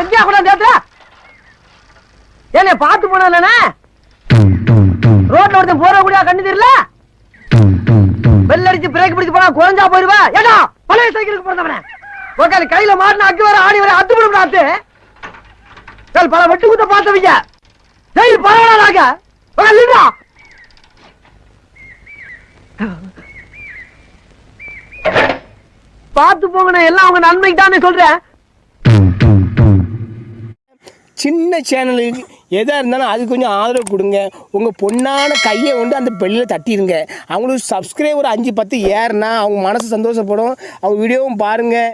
எங்கேயா கூட தேத்துற ஏனே பார்த்து போனானே ரோட்ல ஒருத்தன் போற கூடிய கண்ணு தெரியல? பெல் அடிச்சு பிரேக் பிடிச்சு போனா குறைஞ்சா போயிருவா? ஏடா பழைய சைக்கிளுக்கு பிறந்தவனே உக்கால கையில மாட்டின அக்கு வர ஆணி வர அத்து விடும் நாத்து சல் பல வெட்டு குத்த பார்த்தவங்க. ஜெயில் பரவாயில்லாக உக்கால பார்த்து போங்கண்ணே எல்லாம் உங்க நன்மைக்கு தானே சொல்றேன். சின்ன சேனலுக்கு எதாக இருந்தாலும் அது கொஞ்சம் ஆதரவு கொடுங்க. உங்கள் பொண்ணான கையை கொண்டு அந்த பெல்லில் தட்டிடுங்க அவங்களுக்கு சப்ஸ்கிரைபர் அஞ்சு பத்து ஏறுனா அவங்க மனசு சந்தோஷப்படும். அவங்க வீடியோவும் பாருங்கள்